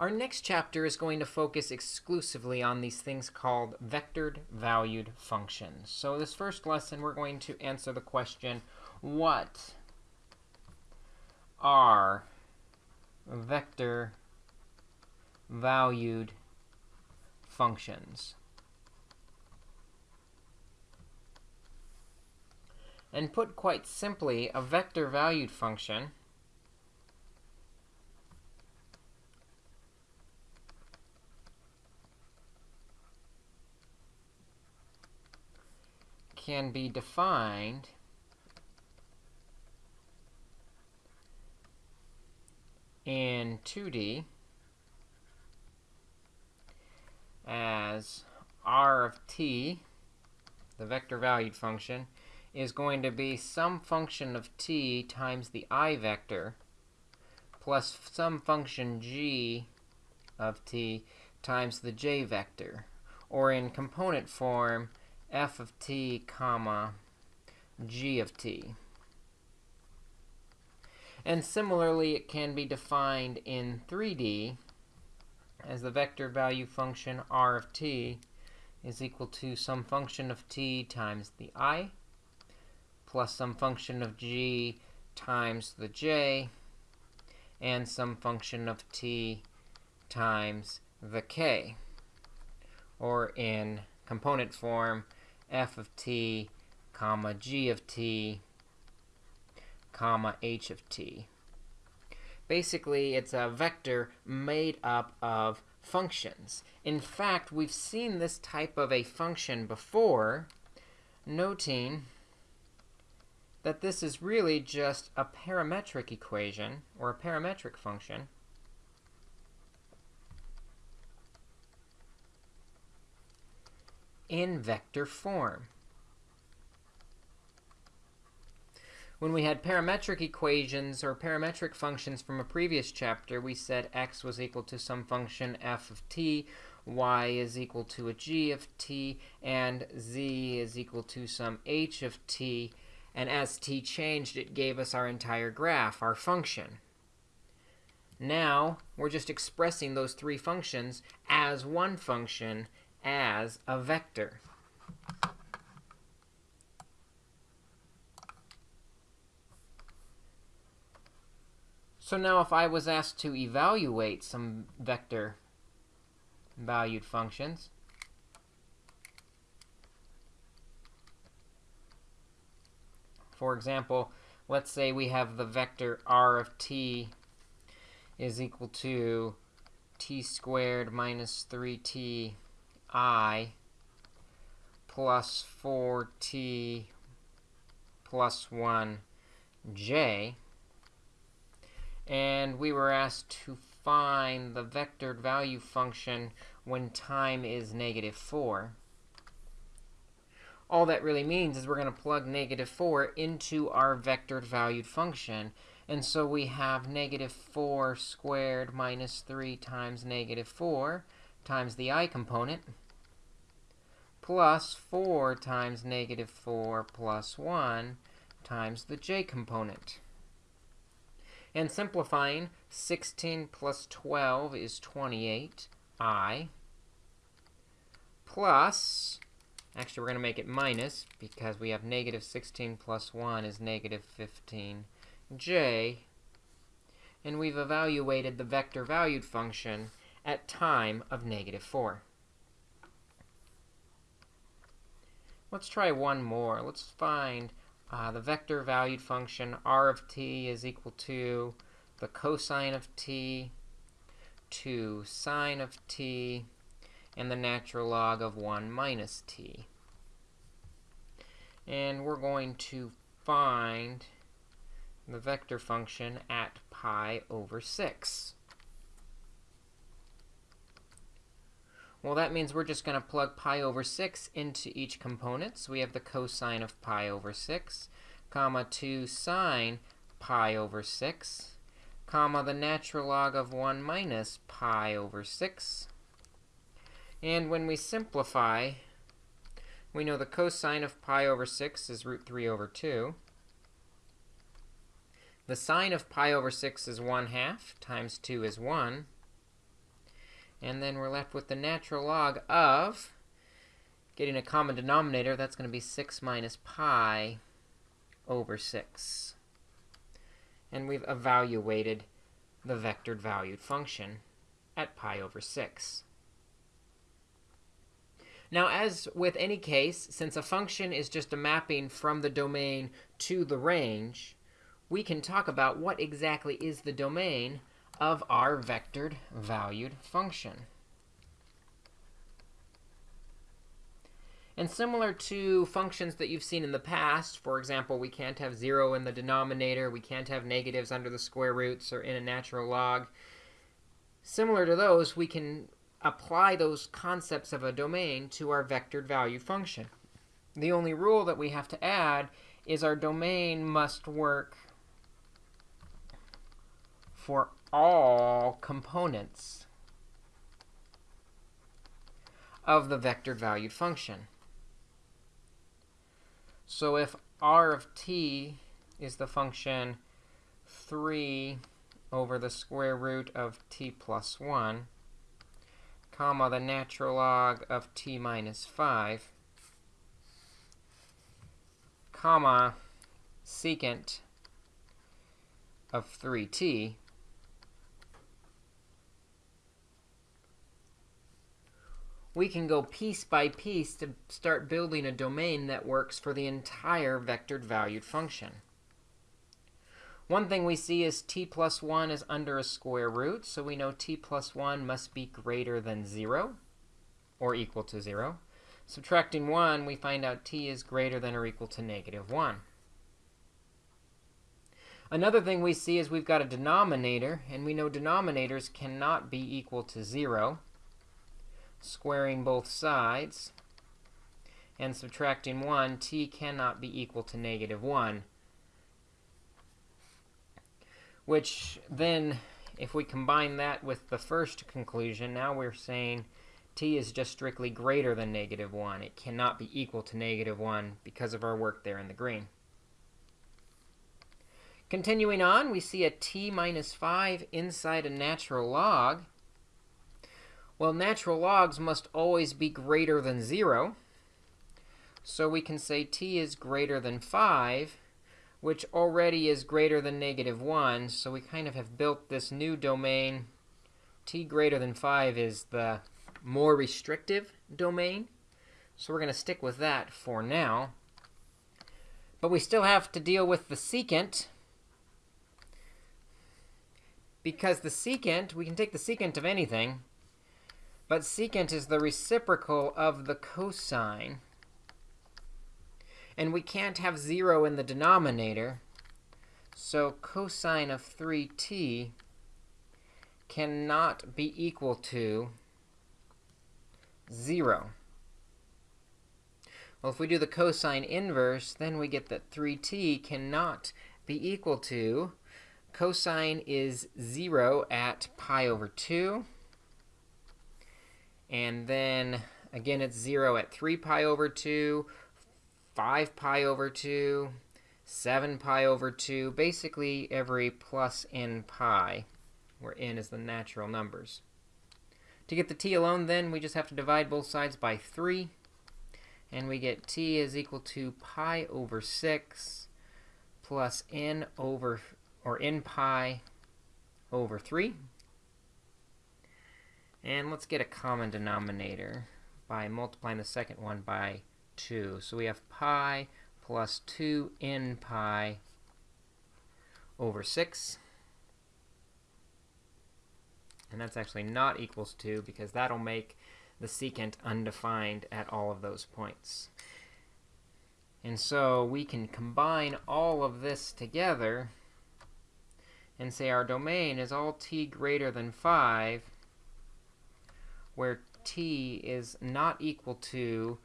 Our next chapter is going to focus exclusively on these things called vectored valued functions. So this first lesson, we're going to answer the question, what are vector valued functions? And put quite simply, a vector valued function can be defined in 2D as r of t, the vector valued function, is going to be some function of t times the i vector plus some function g of t times the j vector. Or in component form, f of t, comma, g of t. And similarly, it can be defined in 3D as the vector value function r of t is equal to some function of t times the i plus some function of g times the j and some function of t times the k. Or in component form, f of t, comma, g of t, comma, h of t. Basically, it's a vector made up of functions. In fact, we've seen this type of a function before, noting that this is really just a parametric equation, or a parametric function, in vector form. When we had parametric equations or parametric functions from a previous chapter, we said x was equal to some function f of t, y is equal to a g of t, and z is equal to some h of t. And as t changed, it gave us our entire graph, our function. Now, we're just expressing those three functions as one function as a vector. So now if I was asked to evaluate some vector valued functions, for example, let's say we have the vector r of t is equal to t squared minus 3t i plus 4t plus 1j. And we were asked to find the vectored value function when time is negative 4. All that really means is we're going to plug negative 4 into our vectored valued function. And so we have negative 4 squared minus 3 times negative 4 times the i component plus 4 times negative 4 plus 1 times the j component. And simplifying, 16 plus 12 is 28i plus, actually, we're going to make it minus because we have negative 16 plus 1 is negative 15j. And we've evaluated the vector valued function at time of negative 4. Let's try one more. Let's find uh, the vector valued function r of t is equal to the cosine of t to sine of t and the natural log of 1 minus t. And we're going to find the vector function at pi over 6. Well, that means we're just going to plug pi over 6 into each component. So we have the cosine of pi over 6, comma 2 sine pi over 6, comma the natural log of 1 minus pi over 6. And when we simplify, we know the cosine of pi over 6 is root 3 over 2. The sine of pi over 6 is 1 half, times 2 is 1. And then we're left with the natural log of getting a common denominator. That's going to be 6 minus pi over 6. And we've evaluated the vectored valued function at pi over 6. Now, as with any case, since a function is just a mapping from the domain to the range, we can talk about what exactly is the domain of our vectored valued function. And similar to functions that you've seen in the past, for example, we can't have 0 in the denominator, we can't have negatives under the square roots or in a natural log. Similar to those, we can apply those concepts of a domain to our vectored value function. The only rule that we have to add is our domain must work for all components of the vector valued function. So if r of t is the function 3 over the square root of t plus 1, comma, the natural log of t minus 5, comma, secant of 3t, we can go piece by piece to start building a domain that works for the entire vectored valued function. One thing we see is t plus 1 is under a square root, so we know t plus 1 must be greater than 0, or equal to 0. Subtracting 1, we find out t is greater than or equal to negative 1. Another thing we see is we've got a denominator, and we know denominators cannot be equal to 0. Squaring both sides and subtracting 1, t cannot be equal to negative 1 which then, if we combine that with the first conclusion, now we're saying t is just strictly greater than negative 1. It cannot be equal to negative 1 because of our work there in the green. Continuing on, we see a t minus 5 inside a natural log. Well, natural logs must always be greater than 0. So we can say t is greater than 5 which already is greater than negative 1. So we kind of have built this new domain. t greater than 5 is the more restrictive domain. So we're going to stick with that for now. But we still have to deal with the secant. Because the secant, we can take the secant of anything. But secant is the reciprocal of the cosine. And we can't have 0 in the denominator. So cosine of 3t cannot be equal to 0. Well, if we do the cosine inverse, then we get that 3t cannot be equal to cosine is 0 at pi over 2. And then, again, it's 0 at 3 pi over 2, 5 pi over 2, 7 pi over 2, basically every plus n pi, where n is the natural numbers. To get the t alone, then, we just have to divide both sides by 3, and we get t is equal to pi over 6 plus n over, or n pi over 3. And let's get a common denominator by multiplying the second one by 2. So we have pi plus 2n pi over 6. And that's actually not equals 2 because that'll make the secant undefined at all of those points. And so we can combine all of this together and say our domain is all t greater than 5, where t is not equal to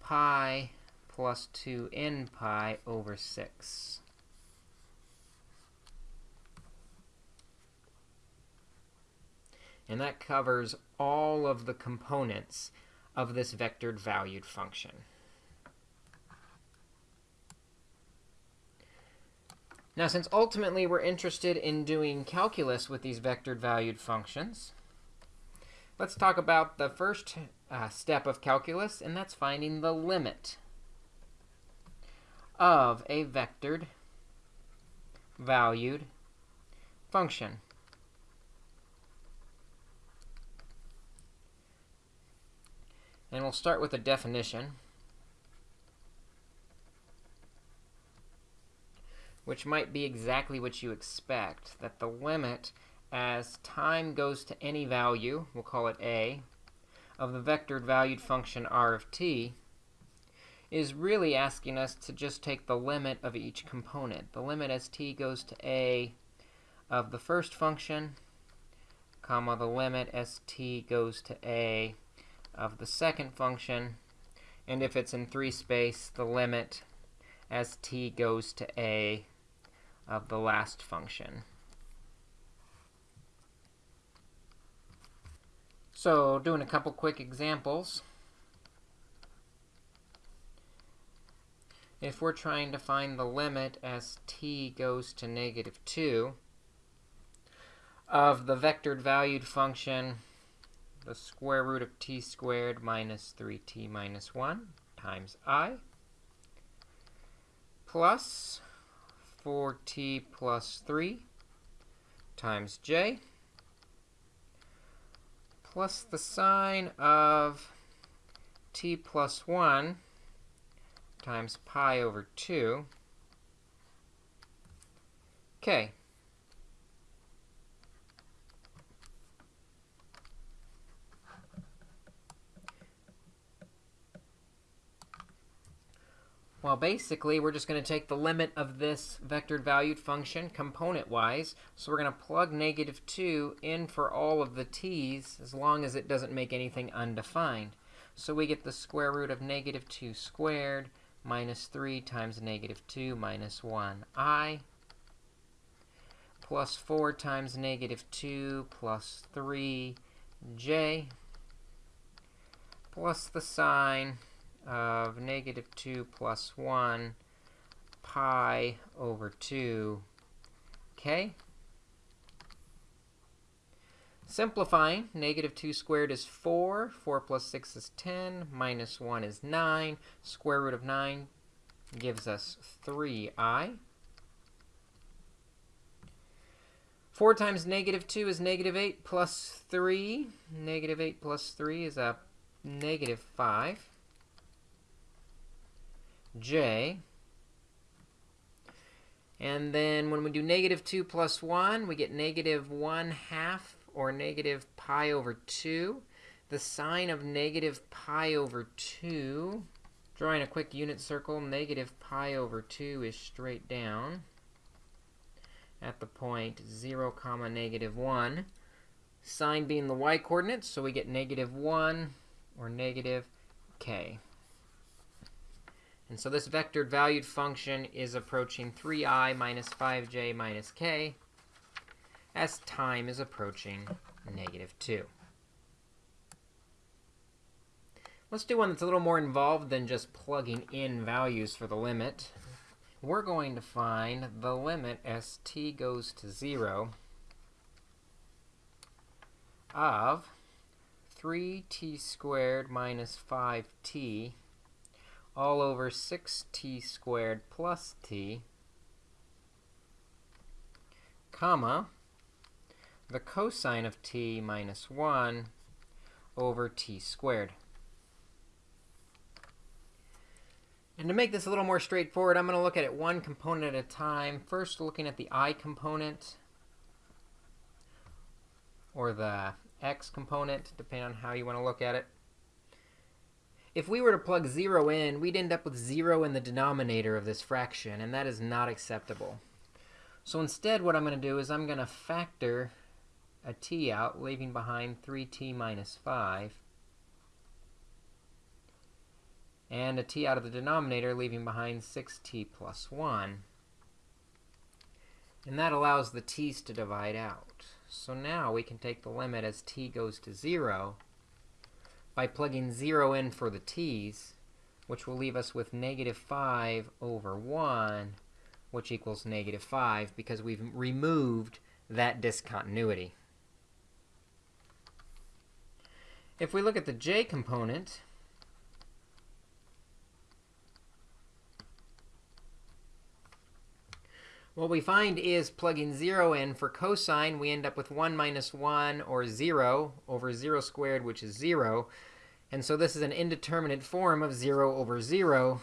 pi plus 2n pi over 6. And that covers all of the components of this vectored valued function. Now, since ultimately we're interested in doing calculus with these vectored valued functions, Let's talk about the first uh, step of calculus, and that's finding the limit of a vectored valued function. And we'll start with a definition, which might be exactly what you expect, that the limit as time goes to any value, we'll call it a, of the vectored valued function r of t, is really asking us to just take the limit of each component. The limit as t goes to a of the first function, comma, the limit as t goes to a of the second function. And if it's in 3 space, the limit as t goes to a of the last function. So doing a couple quick examples. If we're trying to find the limit as t goes to negative 2 of the vectored valued function the square root of t squared minus 3t minus 1 times i plus 4t plus 3 times j plus the sine of t plus 1 times pi over 2. Okay, Well, basically, we're just going to take the limit of this vectored valued function component-wise. So we're going to plug negative 2 in for all of the t's as long as it doesn't make anything undefined. So we get the square root of negative 2 squared minus 3 times negative 2 minus 1i plus 4 times negative 2 plus 3j plus the sine of negative 2 plus 1 pi over 2 k. Simplifying, negative 2 squared is 4. 4 plus 6 is 10. Minus 1 is 9. Square root of 9 gives us 3i. 4 times negative 2 is negative 8 plus 3. Negative 8 plus 3 is a negative 5 j. And then when we do negative 2 plus 1, we get negative 1 half, or negative pi over 2. The sine of negative pi over 2, drawing a quick unit circle, negative pi over 2 is straight down at the point 0, comma negative 1. Sine being the y-coordinate, so we get negative 1 or negative k. And so this vectored valued function is approaching 3i minus 5j minus k as time is approaching negative 2. Let's do one that's a little more involved than just plugging in values for the limit. We're going to find the limit as t goes to 0 of 3t squared minus 5t all over 6t squared plus t, comma, the cosine of t minus 1 over t squared. And to make this a little more straightforward, I'm going to look at it one component at a time. First, looking at the i component, or the x component, depending on how you want to look at it. If we were to plug 0 in, we'd end up with 0 in the denominator of this fraction, and that is not acceptable. So instead, what I'm going to do is I'm going to factor a t out, leaving behind 3t minus 5, and a t out of the denominator, leaving behind 6t plus 1. And that allows the t's to divide out. So now we can take the limit as t goes to 0, by plugging 0 in for the t's, which will leave us with negative 5 over 1, which equals negative 5, because we've removed that discontinuity. If we look at the j component, what we find is plugging 0 in for cosine, we end up with 1 minus 1, or 0, over 0 squared, which is 0. And so this is an indeterminate form of 0 over 0.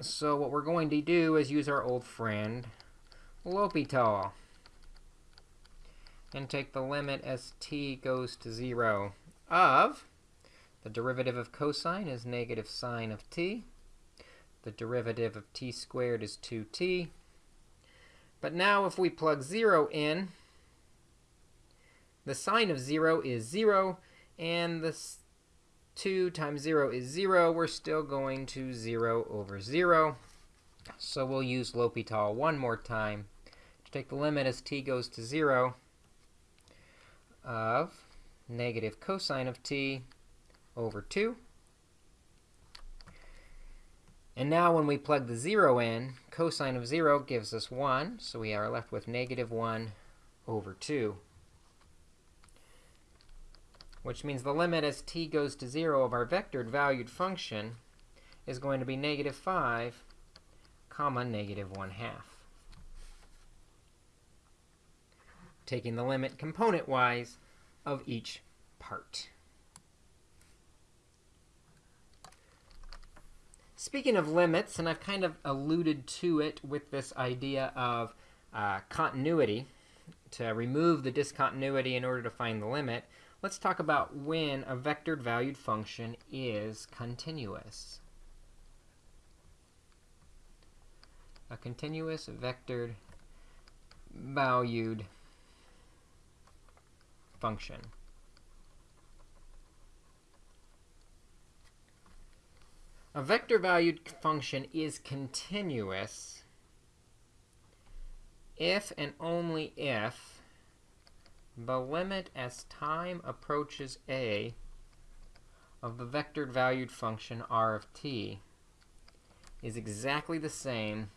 So what we're going to do is use our old friend, L'Hopital and take the limit as t goes to 0 of the derivative of cosine is negative sine of t. The derivative of t squared is 2t. But now if we plug 0 in, the sine of 0 is 0, and the 2 times 0 is 0. We're still going to 0 over 0. So we'll use L'Hopital one more time to take the limit as t goes to 0 of negative cosine of t over 2. And now when we plug the 0 in, cosine of 0 gives us 1, so we are left with negative 1 over 2. Which means the limit as t goes to 0 of our vectored valued function is going to be negative 5, comma, negative 1 half. taking the limit component-wise of each part. Speaking of limits, and I've kind of alluded to it with this idea of uh, continuity, to remove the discontinuity in order to find the limit, let's talk about when a vectored valued function is continuous. A continuous vectored valued function. A vector-valued function is continuous if and only if the limit as time approaches a of the vector-valued function r of t is exactly the same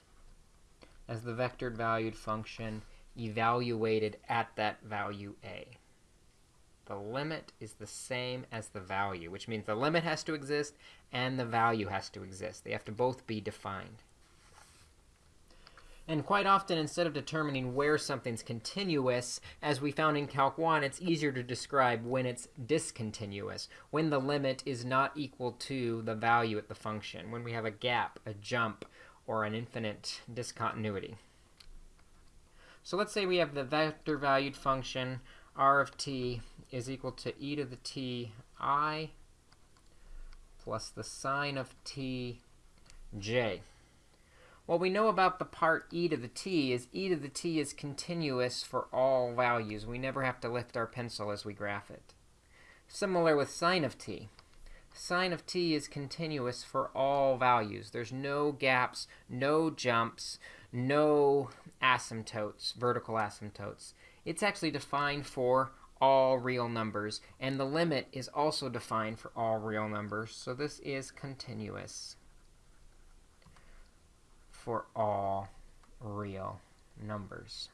as the vector-valued function evaluated at that value a the limit is the same as the value, which means the limit has to exist and the value has to exist. They have to both be defined. And quite often, instead of determining where something's continuous, as we found in Calc 1, it's easier to describe when it's discontinuous, when the limit is not equal to the value at the function, when we have a gap, a jump, or an infinite discontinuity. So let's say we have the vector valued function r of t is equal to e to the t i plus the sine of t j. What we know about the part e to the t is e to the t is continuous for all values. We never have to lift our pencil as we graph it. Similar with sine of t. Sine of t is continuous for all values. There's no gaps, no jumps, no asymptotes, vertical asymptotes. It's actually defined for all real numbers, and the limit is also defined for all real numbers. So this is continuous for all real numbers.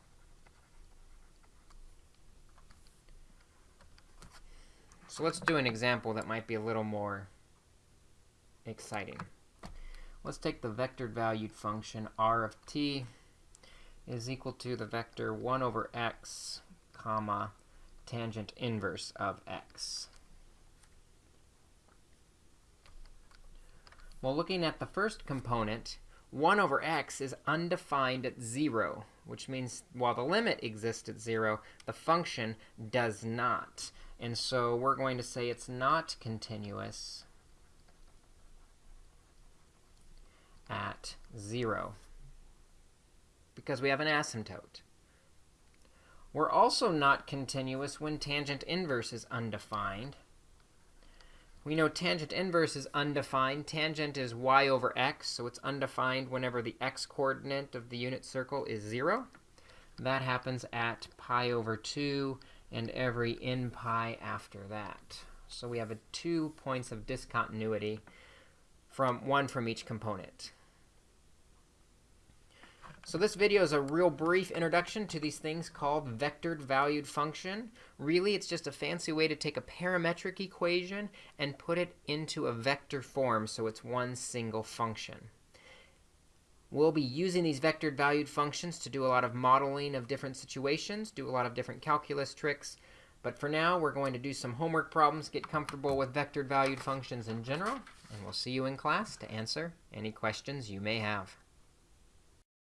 So let's do an example that might be a little more exciting. Let's take the vectored valued function r of t is equal to the vector 1 over x, comma, tangent inverse of x. Well, looking at the first component, 1 over x is undefined at 0, which means while the limit exists at 0, the function does not. And so we're going to say it's not continuous at 0 because we have an asymptote. We're also not continuous when tangent inverse is undefined. We know tangent inverse is undefined. Tangent is y over x, so it's undefined whenever the x-coordinate of the unit circle is 0. That happens at pi over 2 and every n pi after that. So we have a two points of discontinuity from one from each component. So this video is a real brief introduction to these things called vectored valued function. Really, it's just a fancy way to take a parametric equation and put it into a vector form so it's one single function. We'll be using these vectored valued functions to do a lot of modeling of different situations, do a lot of different calculus tricks. But for now, we're going to do some homework problems, get comfortable with vectored valued functions in general, and we'll see you in class to answer any questions you may have.